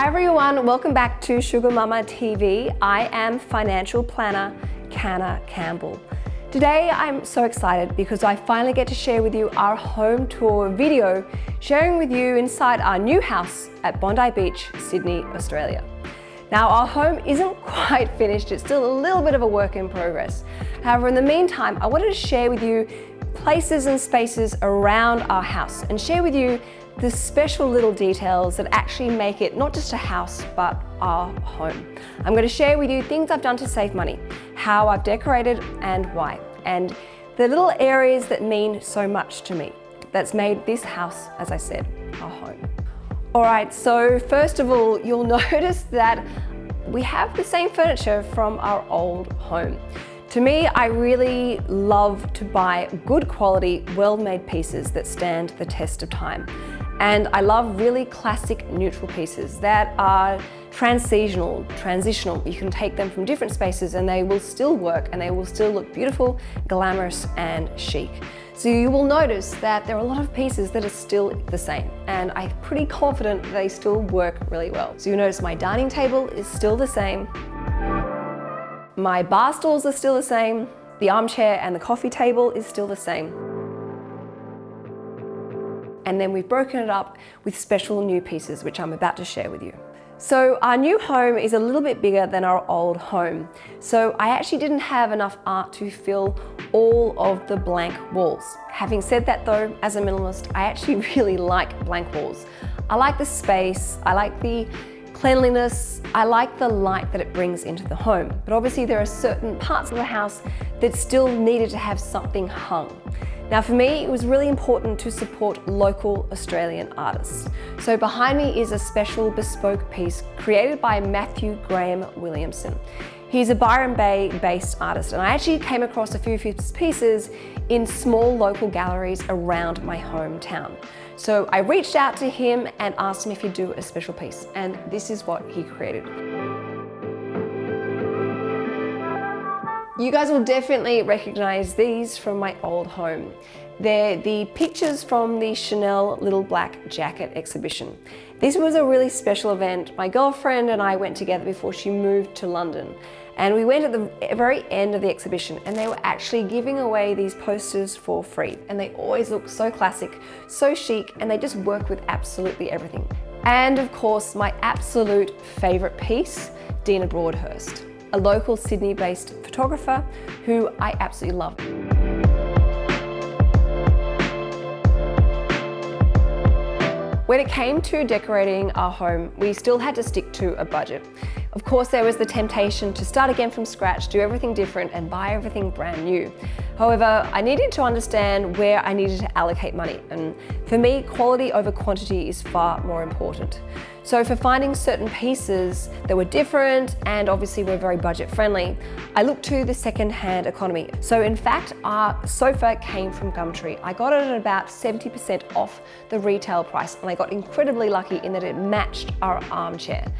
everyone, welcome back to Sugar Mama TV. I am financial planner Canna Campbell. Today I'm so excited because I finally get to share with you our home tour video, sharing with you inside our new house at Bondi Beach, Sydney, Australia. Now our home isn't quite finished, it's still a little bit of a work in progress. However, in the meantime, I wanted to share with you places and spaces around our house and share with you the special little details that actually make it not just a house, but our home. I'm going to share with you things I've done to save money, how I've decorated and why, and the little areas that mean so much to me that's made this house, as I said, our home. All right, so first of all, you'll notice that we have the same furniture from our old home. To me, I really love to buy good quality, well-made pieces that stand the test of time. And I love really classic neutral pieces that are transitional, transitional. You can take them from different spaces and they will still work and they will still look beautiful, glamorous and chic. So you will notice that there are a lot of pieces that are still the same and I'm pretty confident they still work really well. So you notice my dining table is still the same, my bar stools are still the same. The armchair and the coffee table is still the same. And then we've broken it up with special new pieces, which I'm about to share with you. So our new home is a little bit bigger than our old home. So I actually didn't have enough art to fill all of the blank walls. Having said that though, as a minimalist, I actually really like blank walls. I like the space, I like the cleanliness, I like the light that it brings into the home. But obviously there are certain parts of the house that still needed to have something hung. Now for me, it was really important to support local Australian artists. So behind me is a special bespoke piece created by Matthew Graham Williamson. He's a Byron Bay based artist and I actually came across a few of his pieces in small local galleries around my hometown. So I reached out to him and asked him if he'd do a special piece and this is what he created. You guys will definitely recognize these from my old home. They're the pictures from the Chanel Little Black Jacket exhibition. This was a really special event. My girlfriend and I went together before she moved to London. And we went at the very end of the exhibition and they were actually giving away these posters for free. And they always look so classic, so chic, and they just work with absolutely everything. And of course, my absolute favorite piece, Dina Broadhurst, a local Sydney-based photographer who I absolutely love. When it came to decorating our home, we still had to stick to a budget. Of course, there was the temptation to start again from scratch, do everything different and buy everything brand new. However, I needed to understand where I needed to allocate money. And for me, quality over quantity is far more important. So for finding certain pieces that were different and obviously were very budget friendly, I looked to the second-hand economy. So in fact, our sofa came from Gumtree. I got it at about 70% off the retail price and I got incredibly lucky in that it matched our armchair.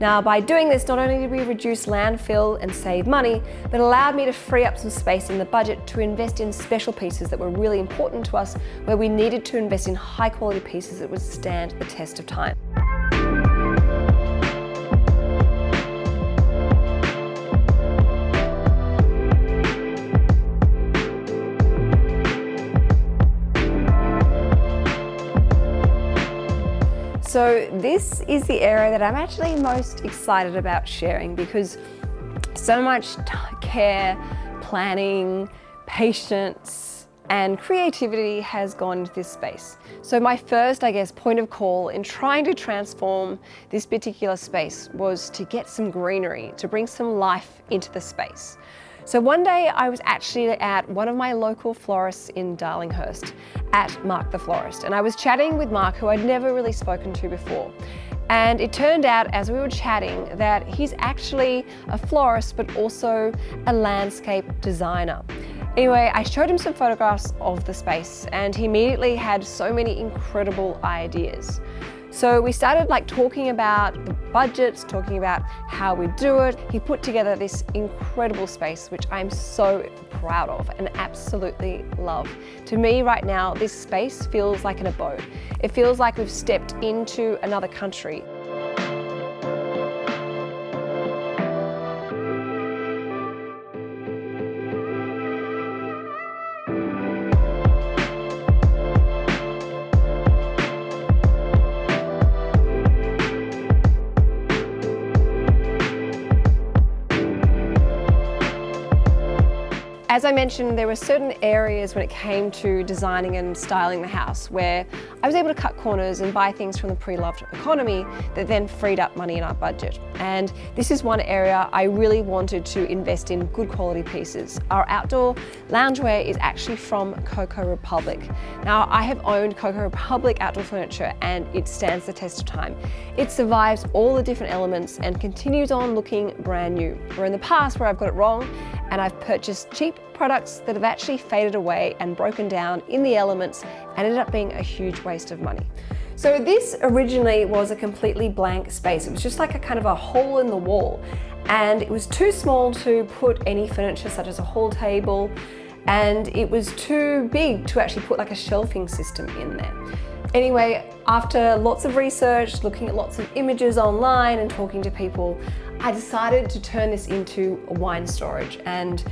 Now, by doing this, not only did we reduce landfill and save money, but allowed me to free up some space in the budget to invest in special pieces that were really important to us, where we needed to invest in high quality pieces that would stand the test of time. So this is the area that I'm actually most excited about sharing because so much care, planning, patience, and creativity has gone into this space. So my first, I guess, point of call in trying to transform this particular space was to get some greenery, to bring some life into the space. So one day I was actually at one of my local florists in Darlinghurst at Mark the Florist and I was chatting with Mark who I'd never really spoken to before. And it turned out as we were chatting that he's actually a florist but also a landscape designer. Anyway, I showed him some photographs of the space and he immediately had so many incredible ideas. So we started like talking about the budgets, talking about how we do it. He put together this incredible space, which I'm so proud of and absolutely love. To me right now, this space feels like an abode. It feels like we've stepped into another country. As I mentioned, there were certain areas when it came to designing and styling the house where I was able to cut corners and buy things from the pre-loved economy that then freed up money in our budget. And this is one area I really wanted to invest in good quality pieces. Our outdoor loungewear is actually from Coco Republic. Now, I have owned Coco Republic outdoor furniture and it stands the test of time. It survives all the different elements and continues on looking brand new. Where in the past where I've got it wrong and I've purchased cheap products that have actually faded away and broken down in the elements and ended up being a huge waste of money. So this originally was a completely blank space. It was just like a kind of a hole in the wall and it was too small to put any furniture such as a hall table and it was too big to actually put like a shelving system in there. Anyway, after lots of research, looking at lots of images online and talking to people, I decided to turn this into a wine storage and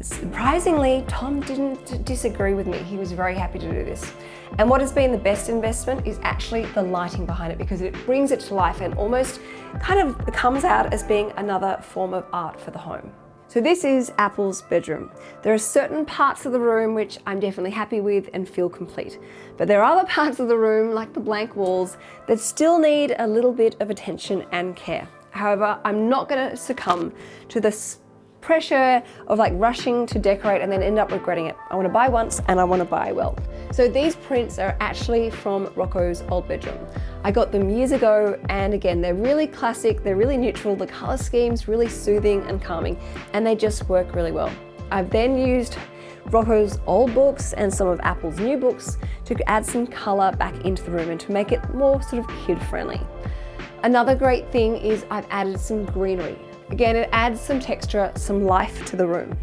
surprisingly, Tom didn't disagree with me. He was very happy to do this. And what has been the best investment is actually the lighting behind it because it brings it to life and almost kind of comes out as being another form of art for the home. So this is Apple's bedroom. There are certain parts of the room which I'm definitely happy with and feel complete. But there are other parts of the room, like the blank walls, that still need a little bit of attention and care. However, I'm not gonna succumb to this pressure of like rushing to decorate and then end up regretting it. I wanna buy once and I wanna buy well. So these prints are actually from Rocco's old bedroom. I got them years ago and again, they're really classic, they're really neutral, the color scheme's really soothing and calming and they just work really well. I've then used Rocco's old books and some of Apple's new books to add some color back into the room and to make it more sort of kid friendly. Another great thing is I've added some greenery. Again, it adds some texture, some life to the room.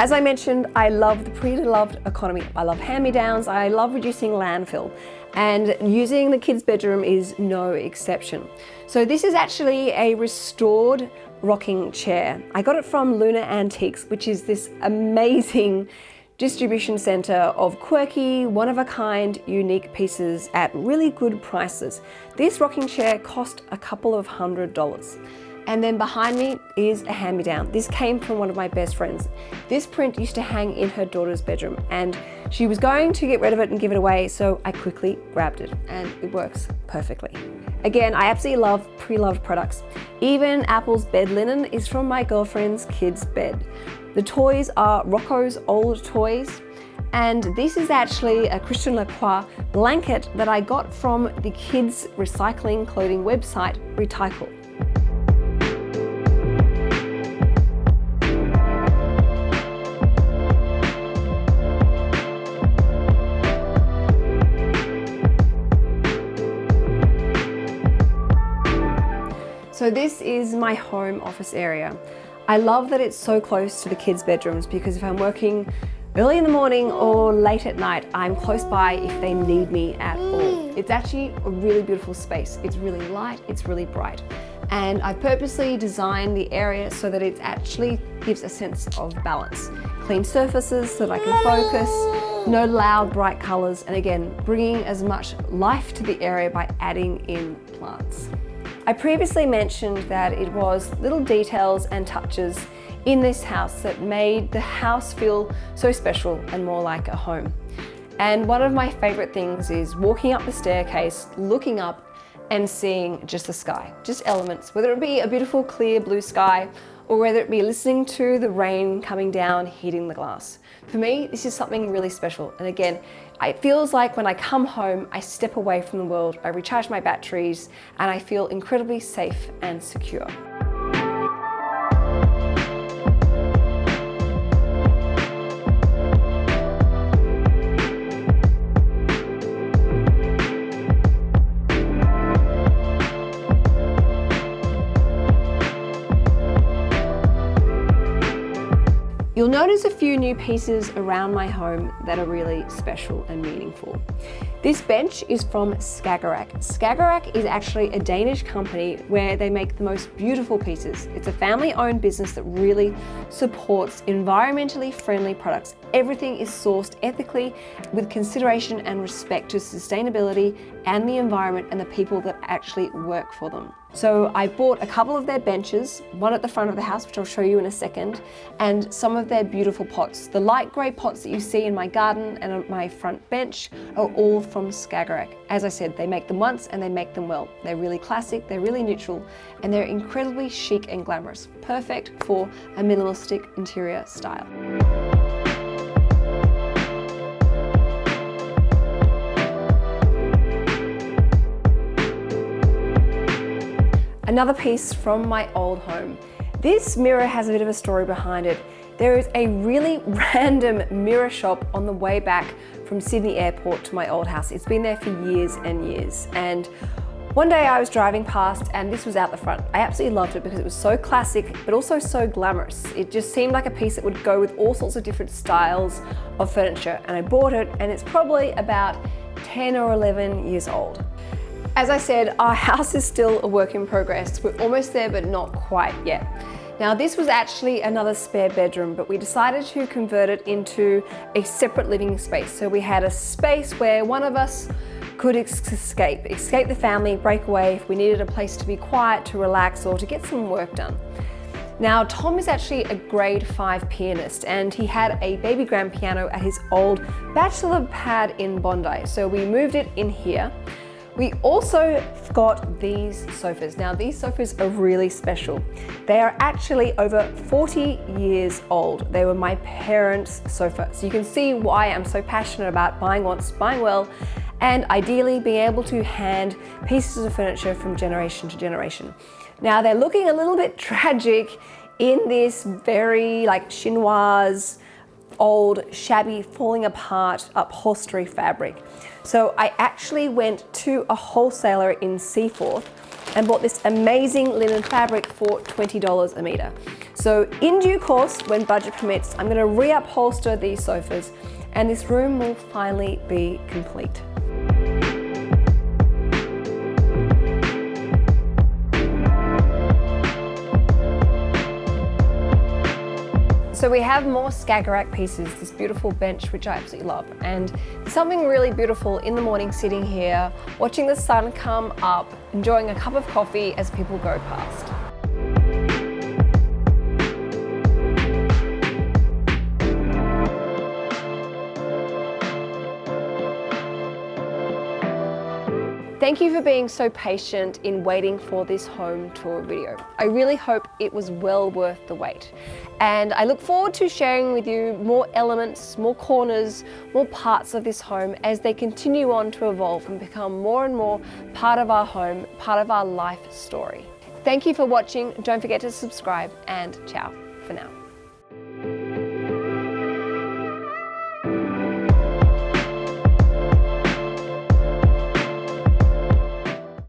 As I mentioned, I love the pre-loved economy. I love hand-me-downs, I love reducing landfill, and using the kids' bedroom is no exception. So this is actually a restored rocking chair. I got it from Luna Antiques, which is this amazing distribution center of quirky, one-of-a-kind, unique pieces at really good prices. This rocking chair cost a couple of hundred dollars. And then behind me is a hand-me-down. This came from one of my best friends. This print used to hang in her daughter's bedroom and she was going to get rid of it and give it away, so I quickly grabbed it and it works perfectly. Again, I absolutely love pre-loved products. Even Apple's bed linen is from my girlfriend's kid's bed. The toys are Rocco's old toys. And this is actually a Christian Lacroix blanket that I got from the kids recycling clothing website, Retycle. So this is my home office area. I love that it's so close to the kids' bedrooms because if I'm working early in the morning or late at night, I'm close by if they need me at all. Mm. It's actually a really beautiful space. It's really light, it's really bright. And I purposely designed the area so that it actually gives a sense of balance. Clean surfaces so that I can focus, no loud bright colors, and again, bringing as much life to the area by adding in plants. I previously mentioned that it was little details and touches in this house that made the house feel so special and more like a home. And one of my favorite things is walking up the staircase, looking up and seeing just the sky, just elements, whether it be a beautiful clear blue sky or whether it be listening to the rain coming down, hitting the glass. For me, this is something really special. And again, it feels like when I come home, I step away from the world, I recharge my batteries, and I feel incredibly safe and secure. New pieces around my home that are really special and meaningful. This bench is from Skagerrak. Skagerrak is actually a Danish company where they make the most beautiful pieces. It's a family-owned business that really supports environmentally friendly products. Everything is sourced ethically with consideration and respect to sustainability and the environment and the people that actually work for them. So I bought a couple of their benches, one at the front of the house, which I'll show you in a second, and some of their beautiful pots. The light grey pots that you see in my garden and on my front bench are all from Skagerrak. As I said, they make them once and they make them well. They're really classic, they're really neutral, and they're incredibly chic and glamorous. Perfect for a minimalistic interior style. Another piece from my old home. This mirror has a bit of a story behind it. There is a really random mirror shop on the way back from Sydney Airport to my old house. It's been there for years and years. And one day I was driving past and this was out the front. I absolutely loved it because it was so classic, but also so glamorous. It just seemed like a piece that would go with all sorts of different styles of furniture. And I bought it and it's probably about 10 or 11 years old. As I said, our house is still a work in progress. We're almost there, but not quite yet. Now this was actually another spare bedroom, but we decided to convert it into a separate living space. So we had a space where one of us could escape, escape the family, break away if we needed a place to be quiet, to relax, or to get some work done. Now, Tom is actually a grade five pianist and he had a baby grand piano at his old bachelor pad in Bondi. So we moved it in here we also got these sofas. Now these sofas are really special. They are actually over 40 years old. They were my parents' sofa. So you can see why I'm so passionate about buying once, buying well, and ideally being able to hand pieces of furniture from generation to generation. Now they're looking a little bit tragic in this very like chinoise, old, shabby, falling apart upholstery fabric. So I actually went to a wholesaler in Seaforth and bought this amazing linen fabric for $20 a metre. So in due course, when budget permits, I'm gonna reupholster these sofas and this room will finally be complete. So we have more Skagerrak pieces, this beautiful bench, which I absolutely love. And something really beautiful in the morning sitting here, watching the sun come up, enjoying a cup of coffee as people go past. Thank you for being so patient in waiting for this home tour video. I really hope it was well worth the wait. And I look forward to sharing with you more elements, more corners, more parts of this home as they continue on to evolve and become more and more part of our home, part of our life story. Thank you for watching. Don't forget to subscribe and ciao for now.